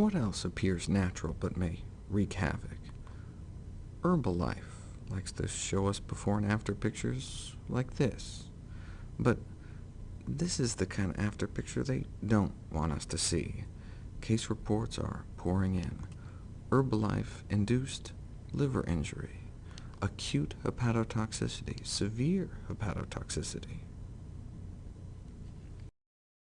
What else appears natural but may wreak havoc? Herbalife likes to show us before and after pictures like this. But this is the kind of after picture they don't want us to see. Case reports are pouring in. Herbalife-induced liver injury, acute hepatotoxicity, severe hepatotoxicity.